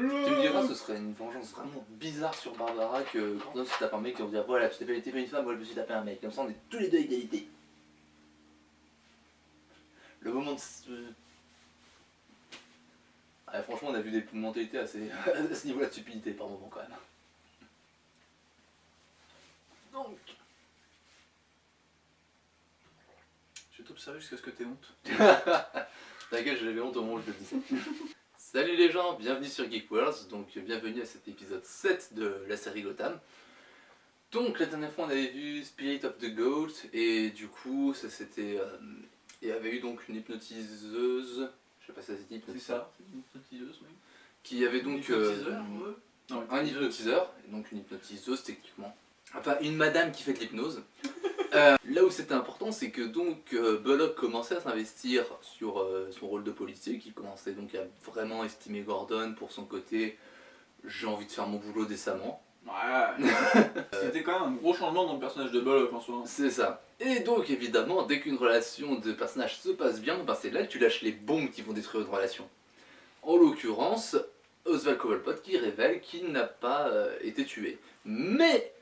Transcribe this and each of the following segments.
Tu me diras, ce serait une vengeance vraiment bizarre sur Barbara que Gordon se tape un mec et on va dire voilà, tu t'es pas, t'es pas une femme, moi je me suis tapé un mec. Comme ça, on est tous les deux à égalité. Le moment de. Ah, franchement, on a vu des mentalités assez. à ce niveau-là de stupidité par moment quand même. Donc. Je vais t'observer jusqu'à ce que t'aies honte. Ta gueule, j'avais honte au moment où je le disais. Salut les gens, bienvenue sur Geek Worlds, donc bienvenue à cet épisode 7 de la série Gotham. Donc la dernière fois on avait vu Spirit of the Goat et du coup ça c'était... euh, il y avait eu donc une hypnotiseuse, je sais pas si ça se dit C'est hypnotiseuse, ça, c'est une hypnotiseuse, oui. qui avait donc... Une euh, hypnotiseur. Non, un hypnotiseur, et donc une hypnotiseuse techniquement. Enfin, une madame qui fait de l'hypnose. Là où c'était important, c'est que donc euh, Bullock commençait à s'investir sur euh, son rôle de policier, qui commençait donc à vraiment estimer Gordon pour son côté j'ai envie de faire mon boulot décemment. Ouais. C'était quand même un gros changement dans le personnage de Bullock en soi. C'est ça. Et donc évidemment, dès qu'une relation de personnage se passe bien, ben, c'est là que tu lâches les bombes qui vont détruire une relation. En l'occurrence, Oswald Cobblepot qui révèle qu'il n'a pas euh, été tué. Mais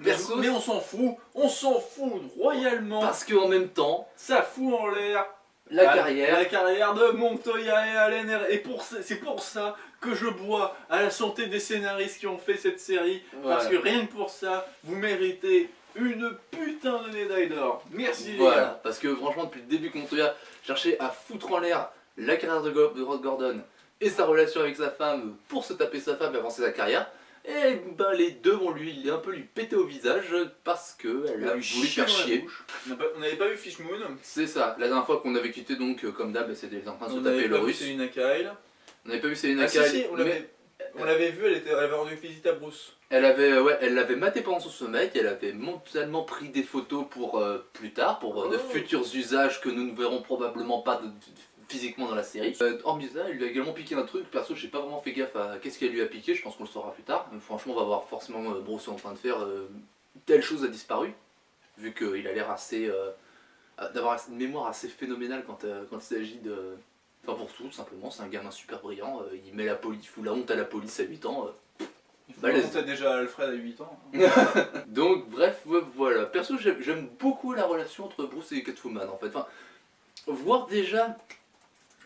Mais, on s'en fout, on s'en fout royalement. parce qu'en même temps, Ça fout en l'air la carrière... la carrière de Montoya et Allen. Et pour c'est pour ça que je bois à la santé des scénaristes qui ont fait cette série. Parce que rien que pour ça, vous méritez une putain de médaille d'or. Merci les Voilà, gars. parce que franchement, depuis le début que Montoya cherchait à foutre en l'air la carrière de, Go- de Rod Gordon et sa relation avec sa femme pour se taper sa femme et avancer sa carrière, et ben les deux vont lui un peu lui péter au visage parce que elle a voulu faire chier. On n'avait pas vu Fish Moon. C'est ça, la dernière fois qu'on avait quitté donc euh, comme d'hab, c'était en train de se taper le russe. Selina Kyle. On n'avait pas vu Selena Ah si, Kyle, si, on l'avait vu, elle, était, elle avait rendu visite à Bruce. elle avait euh, ouais, elle l'avait maté pendant son sommeil, elle avait mentalement pris des photos pour euh, plus tard, pour euh, de Oh. futurs usages que nous ne verrons probablement pas de- de- physiquement dans la série. Euh, hormis ça, il lui a également piqué un truc, perso j'ai pas vraiment fait gaffe à qu'est-ce qu'elle lui a piqué, je pense qu'on le saura plus tard. Mais franchement on va voir forcément euh, Bruce en train de faire euh, telle chose a disparu, vu qu'il a l'air assez... euh, d'avoir une mémoire assez phénoménale quand, euh, quand il s'agit de... Enfin pour tout, tout simplement, c'est un gamin super brillant, il met la police, fout la honte à la police à 8 ans. remonter déjà Alfred à 8 ans. Donc bref, ouais, voilà. Perso, j'aime j'aime beaucoup la relation entre Bruce et Catwoman en fait. Enfin, voir déjà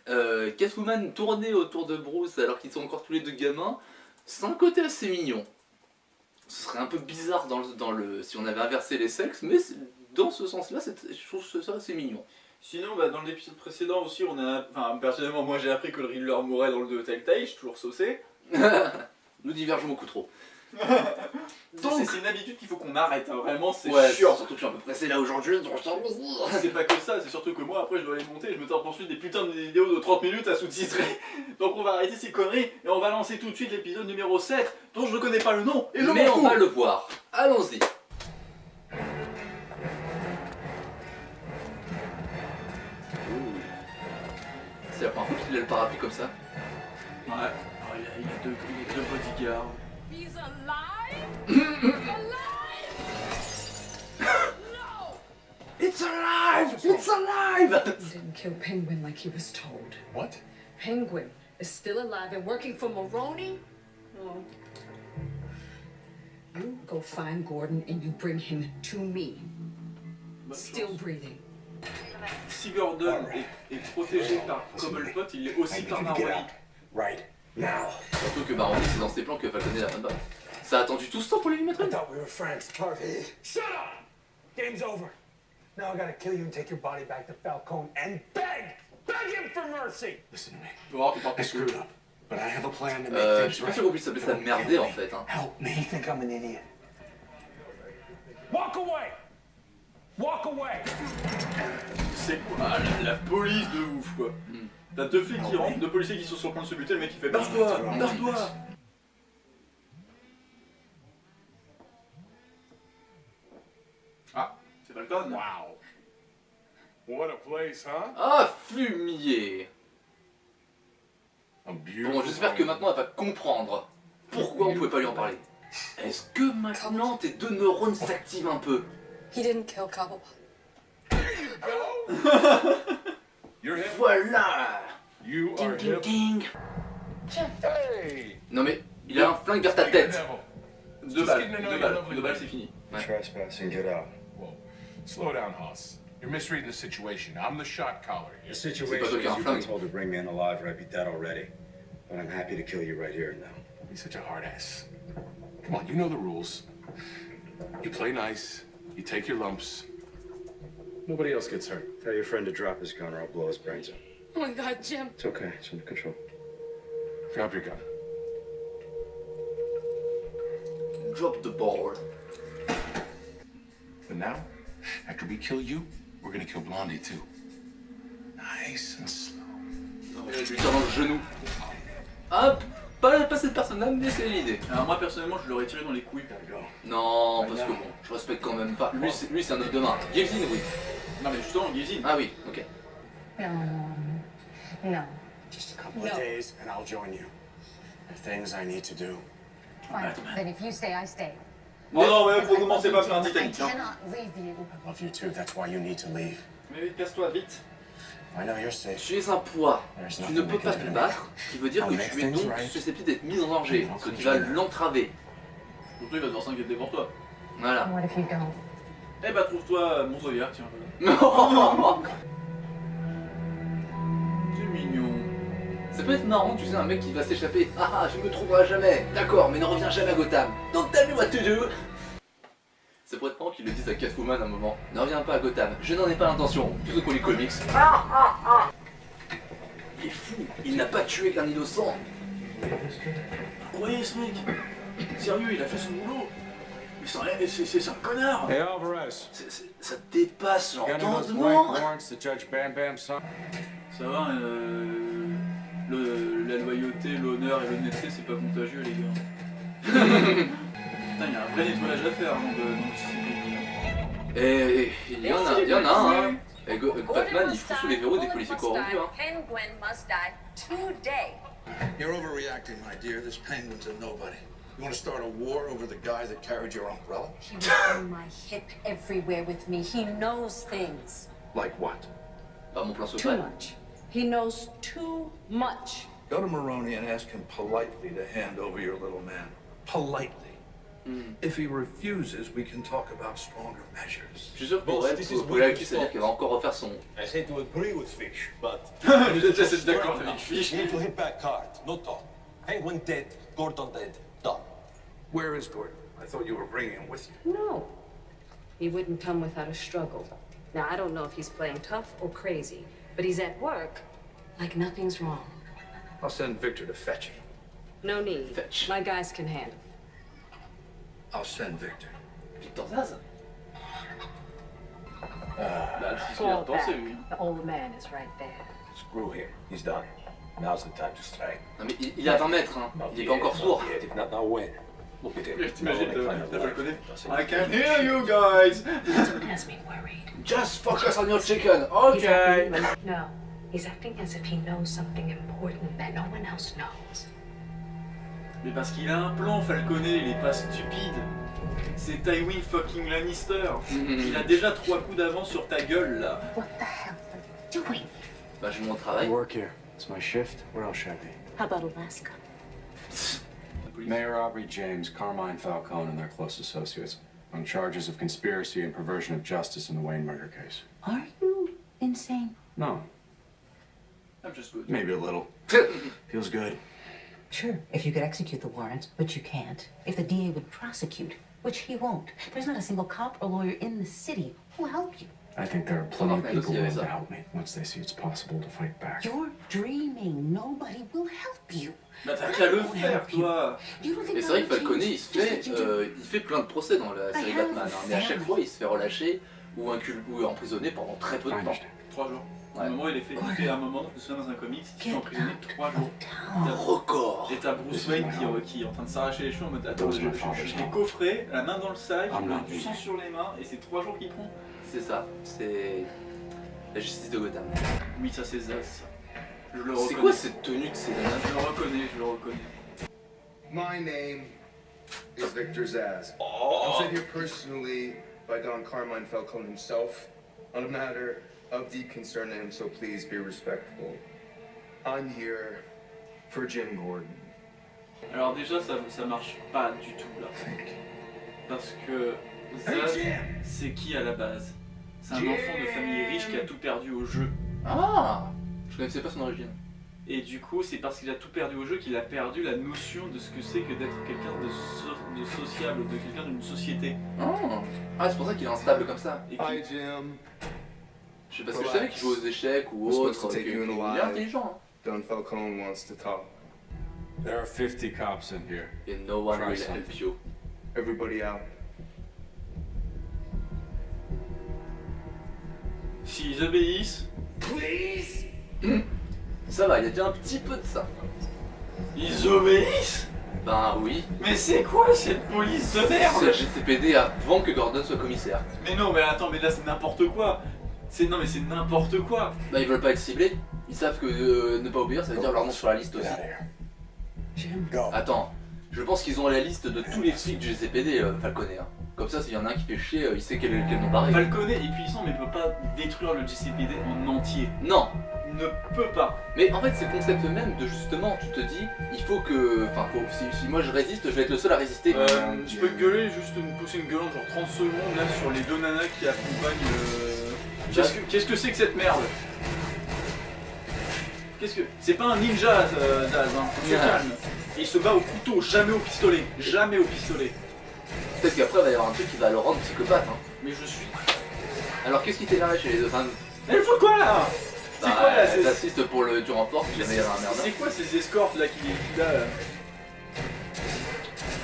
euh, Catwoman tourner autour de Bruce alors qu'ils sont encore tous les deux gamins, c'est un côté assez mignon. Ce serait un peu bizarre dans le, dans le, si on avait inversé les sexes, mais dans ce sens-là, je trouve ça assez mignon. Sinon, bah, dans l'épisode précédent aussi, on a. Enfin, personnellement, moi j'ai appris que le Riddler mourait dans le 2 Telltale, je suis toujours saucé. Nous divergeons beaucoup trop. C'est Donc, c'est une habitude qu'il faut qu'on arrête, hein, vraiment, c'est ouais, chiant. surtout que je suis un peu pressé là aujourd'hui. donc je. C'est pas que ça, c'est surtout que moi après je dois les monter et je me tape ensuite des putains de vidéos de 30 minutes à sous-titrer. Donc on va arrêter ces conneries et on va lancer tout de suite l'épisode numéro 7 dont je ne connais pas le nom et je Mais on va le voir. Allons-y. C'est la première fois qu'il a le parapluie comme ça. Ouais. Oh, il, a, il a deux, il a deux bodyguards. He's alive? alive? no! It's alive! It's alive! He didn't kill Penguin like he was told. What? Penguin is still alive and working for Maroney? Oh. You go find Gordon and you bring him to me. Bonne Still chance. breathing. Si Gordon est, est protégé par Cobblepot, il l'est I aussi par you Maroni. Right now. Surtout que Maroni, c'est dans ses plans que Falconet la bonne balle. Ça a attendu tout ce temps pour lui mettre I une thought we were friends, Harvey. Shut up! Game's over. Now I gotta kill you and take your body back to Falcone and beg! Beg him for mercy! Listen to me. Tu vas voir, but I have a plan to make Euh, je suis pas sûr ça merder en fait. Hein. Help me. You think I'm an idiot? Walk away! Walk away! C'est quoi ah, la, la police de ouf quoi. Hmm. T'as deux flics qui rentrent, deux policiers qui sont sur le point de se buter, le mec qui fait Barre-toi Barre-toi Ah, c'est Falcon Wow. What a place, huh? Ah, fumier beautiful Bon, j'espère que maintenant elle va comprendre pourquoi on pouvait pas lui en parler. Est-ce que maintenant tes deux neurones s'activent un peu? He didn't kill Cobblepot. You're him. Voilà You Ding are ding him. ding Hey! Non mais, il a un flingue vers ta tête. devil. Deux balles, getting to know deux your balles, lovely deux balles, lady. c'est fini. Trespassing, get out. Whoa. Slow down, Hoss. You're misreading the situation. I'm the shot caller here. The situation is qui as un you've been told to bring me in alive or I'd be dead already. But I'm happy to kill you right here and now. He's such a hard ass. Come on, you know the rules. You play nice, you take your lumps. Nobody else gets hurt. Tell your friend to drop his gun or I'll blow his brains out. Oh my god, Jim. It's okay. It's under control. Drop your gun. Drop the ball. But now, after we kill you, we're gonna kill Blondie too. Nice and slow. Je lui dans le genou. Ah, pas, pas cette personne-là, mais c'est l'idée. Alors moi personnellement je l'aurais tiré dans les couilles. Non, parce que bon, je respecte quand même pas. Lui, c'est lui, c'est un autre de main. Gavin, oui. Non mais justement, Gazine. Ah oui, ok. No, no. Just a couple of days and I'll join you. There are things I need to do. Fine. Then if you stay, I stay. Oh non, mais faut commencer pas plein I Titanic. Hein. cannot leave you. I love you too. That's why you need to leave. Mais casse-toi vite. Tu es un poids. Tu ne peux pas te battre, ce qui veut dire que tu es donc susceptible d'être mis en danger, ce qui va l'entraver. Surtout il va devoir s'inquiéter pour toi. Voilà. Eh bah trouve-toi mon zodiac, tiens. C'est mignon. Ça peut être marrant, tu sais, un mec qui va s'échapper. Ah ah, je me trouverai jamais. D'accord, mais ne reviens jamais à Gotham. Donc tell me what to do. Ça pourrait être marrant qu'ils le disent à Catwoman à un moment. Ne reviens pas à Gotham. Je n'en ai pas l'intention. Tout ce pour les comics. Il est fou. Il n'a pas tué qu'un innocent. Croyez ce mec? Sérieux, il a fait son boulot Mais c'est un, c'est- c'est- c'est un connard Hey, Alvarez. C'est- c'est- Ça dépasse l'entendement. Ça va, euh, le- la loyauté, l'honneur et l'honnêteté, c'est pas contagieux, les gars. Putain, il y a un vrai nettoyage à faire avant de, dans ce pays. Et il y en a, il y en a un. hein. Et Go- eh, Batman, il fout sous les verrous des policiers corrompus. Hein. Penguin must die today. You're overreacting, my dear. This penguin's a nobody. You want to start a war over the guy that carried your umbrella? He was on my hip everywhere with me. He knows things. Like what? Bah, mon plan Too much. He knows too much. Go to Maroney and ask him politely to hand over your little man. Politely. Mm. If he refuses, we can talk about stronger measures. Je suis sûr que pour elle, pour pour la c'est-à-dire qu'elle va encore refaire son. I said to agree with Fish, but Je déteste être d'accord avec Fish. you need to hit back hard. No talk. Penguin dead, Gordon dead. Done. Where is Gordon? I thought you were bringing him with you. No. He wouldn't come without a struggle. Now, I don't know if he's playing tough or crazy, but he's at work like nothing's wrong. I'll send Victor to fetch him. No need. Fetch. My guys can handle. I'll send Victor. Victor Zaz Bah, c'est ce qu'il a Fall back. The old man is right there. Screw him. He's done. Now's the time to strike. Non mais il, il a 20 mètres, hein. il est pas encore sourd. Not yet. If not now, oh, when? Look at him. T'imagines, No, t'as kind of t'as life. falconé Doesn't I can hear you guys Has me worried. Just focus on your chicken, He's ok. acting, no, he's acting as if he knows something important that no one else knows. Mais parce qu'il a un plan, Falconet, il est pas stupide. C'est Tywin fucking Lannister. Il a déjà trois coups d'avance sur ta gueule, là. What the hell are you doing? Bah je mon I travail. work here. It's my shift. Where else should I be? How about Alaska? Mayor Aubrey James, Carmine Falcone, and their close associates on charges of conspiracy and perversion of justice in the Wayne murder case. Are you insane? No, I'm just good. maybe a little. Feels good. Sure, if you could execute the warrants, but you can't. If the DA would prosecute, which he won't. There's not a single cop or lawyer in the city who'll help you. I think there are plenty of people il y avait willing to help me once they see it's possible to fight back. You're dreaming. Nobody will help you. Bah t'as qu'à le faire, toi. You don't think Mais c'est vrai que that would Falconet, change il se just fait, what you do? euh, il fait plein de procès dans la série I have Batman. a hein, mais à chaque family. fois, il se fait relâcher ou, incul- ou emprisonné pendant très peu de temps. understand. Trois jours. À Ouais. un moment, il est fait, il fait un moment, je me souviens dans un comics, il se fait emprisonner trois jours. Un record. Et t'as Bruce Wayne qui, euh, qui est en train de s'arracher les cheveux en mode Attends, je, je, je l'ai coffré, la main dans le sac, I'm not du sang sur les mains, et c'est trois jours qu'il prend. C'est ça, c'est la justice de Gotham. Oui, ça c'est Zaz. ça. Je le C'est reconnais. quoi cette tenue de ces nanas Je le reconnais, je le reconnais. My name is Victor Zaz. I'm sent here personally by Don Carmine Falcone himself on a matter of deep concern to him, so please be respectful. I'm here for Jim Gordon. Alors déjà, ça, ça marche pas du tout là. Parce que Zaz, c'est qui à la base? C'est un enfant de famille riche qui a tout perdu au jeu. Ah Je connaissais pas son origine. Et du coup, c'est parce qu'il a tout perdu au jeu qu'il a perdu la notion de ce que c'est que d'être quelqu'un de, so- de sociable, de quelqu'un d'une société. Ah, ah c'est pour ça qu'il est instable comme ça. Et Hi, qui- Jim. Je sais parce que je savais qu'il jouait aux échecs ou autre. supposed to take qu'il- you in qu'il alive. est intelligent. hein. Don Falcone wants to talk. There are 50 cops in here. And no one Try will something. help you. Everybody out. S'ils obéissent, Please? Ça va, il y a déjà un petit peu de ça. ils obéissent? Ben oui. Mais c'est quoi cette police de merde? C'est le GCPD avant que Gordon soit commissaire. Mais non, mais attends, mais là c'est n'importe quoi C'est non, mais c'est n'importe quoi Bah ils veulent pas être ciblés. Ils savent que euh, ne pas obéir, ça veut dire leur nom sur la liste aussi. Attends, je pense qu'ils ont la liste de tous les flics du GCPD, euh, Falconer. Comme ça, s'il y en a un qui fait chier, euh, il sait quel, quel nom pareil. Falconet est puissant, mais il peut pas détruire le GCPD en entier. Non, ne peut pas. mais en fait, c'est le concept même de justement, tu te dis, il faut que. Enfin, faut- si, si moi je résiste, je vais être le seul à résister. Euh, je peux gueuler, juste me pousser une gueulante genre 30 secondes là sur les deux nanas qui accompagnent. Qu'est-ce que qu'est-ce que c'est que cette merde? Qu'est-ce que. C'est pas un ninja, euh, Zaz, hein. que tu calmes. Et il se bat au couteau, jamais au pistolet. Jamais au pistolet. Peut-être qu'après, il va y avoir un truc qui va le rendre psychopathe. Hein. Mais je suis. Alors, qu'est-ce qui t'énerve chez les deux femmes Elle fout quoi là? C'est Bah, quoi là c'est- assiste pour le du renfort si jamais il y a un merde. C'est quoi ces escortes là qui qui là, là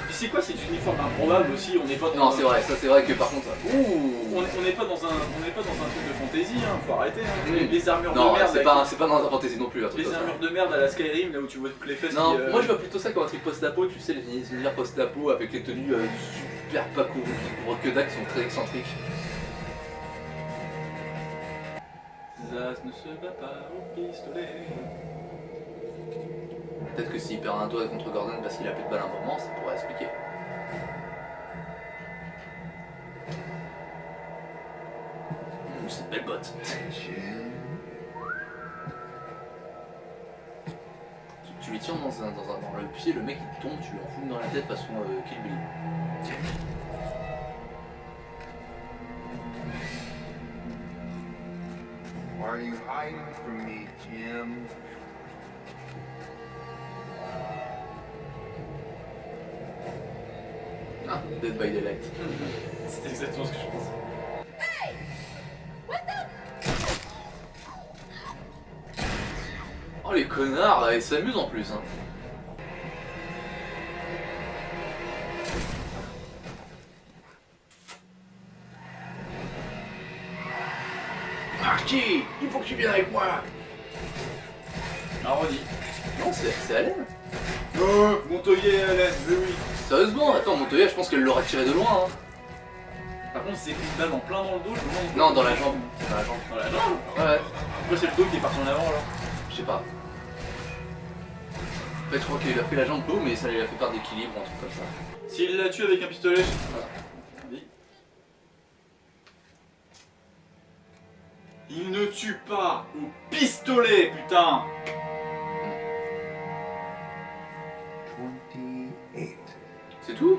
Puis c'est quoi cet uniforme improbable aussi On n'est pas dans Non, un- c'est vrai, ça c'est vrai que par contre. Ouh On n'est pas dans un on n'est pas dans un truc de fantaisie, hein, faut arrêter. Hein. Mm. Les, les armures Non, de merde. c'est là, pas, c'est pas dans la fantasy non plus, un les armures de merde à la Skyrim là où tu vois toutes les fesses. Non, qui, euh, moi je vois plutôt ça comme un truc post-apo, tu sais, les univers post-apo avec les tenues euh, super pas couvrent que qui sont très excentriques. Zaz ne se bat pas au pistolet. Peut-être que s'il perd un tour contre Gordon parce qu'il a plus de balle à un moment, ça pourrait expliquer. Hum, c'est une belle botte. Tu, tu lui tiens dans, un, dans, un- dans le pied, le mec il tombe, tu lui en fous dans la tête façon euh, Kill Bill. Hiding from me, Jim? Ah, Dead by Daylight. C'est exactement ce que je pense. Oh les connards, ils s'amusent en plus. Hein. Avec moi. Redis. Non, c'est c'est Allen. Euh, Montoyer et Hélène, mais oui. Sérieusement, attends, Montoya, je pense qu'elle l'aura tiré de loin. Hein. Par contre, c'est pris une balle en plein dans le dos, je me demande. Non, dans la jambe. Dans la jambe. Dans la jambe Ouais, Pourquoi c'est le dos qui est parti en avant alors je sais pas. En fait, je crois qu'il a fait la jambe haut, mais ça lui a fait perdre d'équilibre, un truc comme ça. S'il la tue avec un pistolet, je... Il ne tue pas au pistolet, putain 28. C'est tout?